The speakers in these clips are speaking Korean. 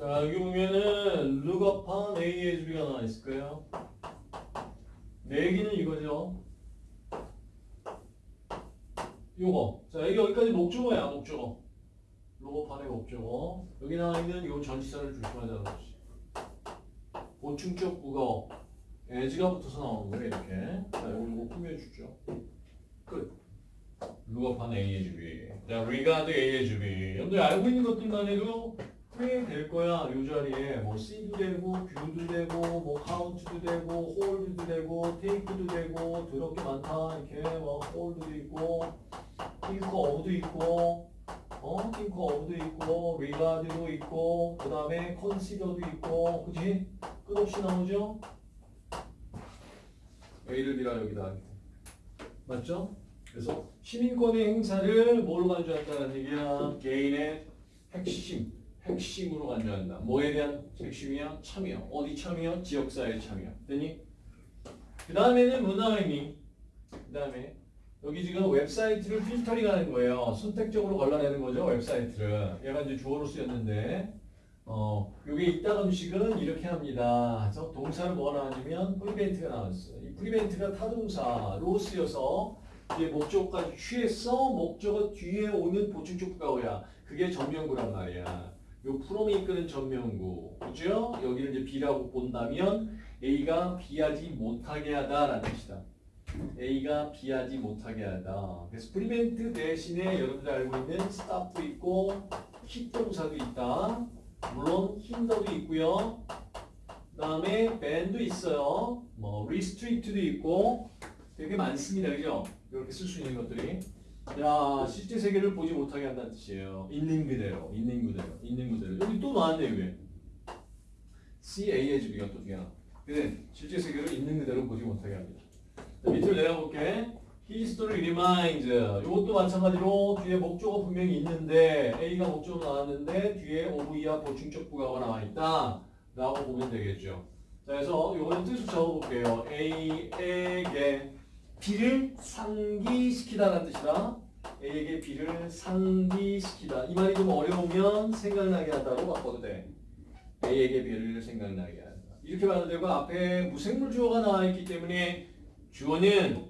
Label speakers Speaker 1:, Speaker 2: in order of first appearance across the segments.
Speaker 1: 자, 여기 보면은 룩업한 A의 주비가 나와 있을 거예요. 내기는 이거죠. 요거. 자, 여기 여기까지 목적어야, 목적어. 룩업한의 목적어. 여기 나와 있는 요 전치사를 조심하자는 거지. 보충적 국어. as가 붙어서 나오는 거예요, 이렇게. 자, 요거 꾸며주죠. 끝. 룩업한 A의 주비. 자, regard A의 주비. 여러분들 알고 있는 것들만 해도 꽤될 거야. 요 자리에 뭐 C도 되고, Q도 되고, 뭐 count도 되고, hold도 되고, take도 되고, 더럽게 많다. 이렇게 뭐 hold도 있고, think of도 있고, 어, think of도 있고, regard도 있고, 그 다음에 consider도 있고, 그지? 끝없이 나오죠? A를 비라 여기다. 맞죠? 그래서 시민권의 행사를 뭐로 간주한다는 얘기야? 개인의 핵심, 핵심으로 간주한다. 뭐에 대한 핵심이야? 참여. 어디 참여? 지역사회 참여. 되니? 그 다음에는 문화의미. 그 다음에 여기 지금 웹사이트를 필터링 하는 거예요. 선택적으로 걸러내는 거죠, 웹사이트를. 얘가 이제 주어로 쓰였는데, 어, 요게 이따가 음식은 이렇게 합니다. 그래서 동사를 뭐가 나왔냐면, prevent가 나왔어요. 이 prevent가 타동사로 쓰여서 뒤에 목적어까지 취했어. 목적어 뒤에 오는 보충적 부가어야. 그게 전명구란 말이야. 요 from이 이끄는 전명구. 그죠? 여기를 이제 B라고 본다면 A가 B하지 못하게 하다라는 뜻이다. A가 B하지 못하게 하다. 그래서 prevent 대신에 여러분들 알고 있는 stop도 있고 keep 동사도 있다. 물론 hinder도 있고요. 그 다음에 ban도 있어요. 뭐 restrict도 있고 되게 많습니다. 그죠? 이렇게 쓸 수 있는 것들이. 야, 실제 세계를 보지 못하게 한다는 뜻이에요. 있는 그대로, 있는 그대로, 있는 그대로. 여기 또 나왔네, 왜? CA의 주기가 또 뒤에 근데 실제 세계를 있는 그대로 보지 못하게 합니다. 자, 밑으로 내려볼게. History reminds. 이것도 마찬가지로 뒤에 목적어 분명히 있는데 A가 목적어 나왔는데 뒤에 OV와 보충적 부가가 나와 있다. 라고 보면 되겠죠. 자, 그래서 이거는 뜻을 적어볼게요. A에게 B를 상기시키다라는 뜻이다. A에게 B를 상기시키다. 이 말이 좀 어려우면 생각나게 하다로 바꿔도 돼. A에게 B를 생각나게 한다. 이렇게 말도 되고 앞에 무생물 주어가 나와 있기 때문에 주어는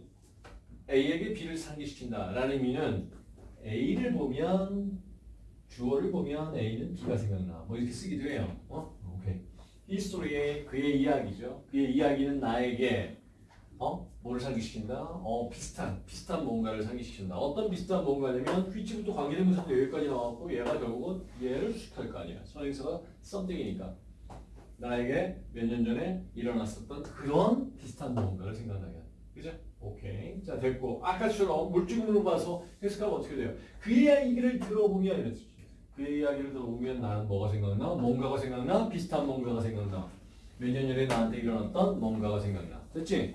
Speaker 1: A에게 B를 상기시킨다 라는 의미는 A를 보면 주어를 보면 A는 B가 생각나. 뭐 이렇게 쓰기도 해요. 어? 오케이. 히스토리의 그의 이야기죠. 그의 이야기는 나에게 어? 뭐를 상기시킨다? 어, 비슷한, 비슷한 뭔가를 상기시킨다. 어떤 비슷한 뭔가냐면 which부터 관계대명사도 여기까지 나왔고 얘가 결국은 얘를 수식할 거 아니야. 선행사가 something이니까. 나에게 몇 년 전에 일어났었던 그런 비슷한 뭔가를 생각나게 한다. 그죠? 오케이. 자, 됐고. 아까처럼 물질문으로 봐서 해석하면 어떻게 돼요? 그의 이야기를 들어보면 이랬지. 그의 이야기를 들어보면 나는 뭐가 생각나? 뭔가가 생각나? 비슷한 뭔가가 생각나. 몇 년 전에 나한테 일어났던 뭔가가 생각나. 됐지?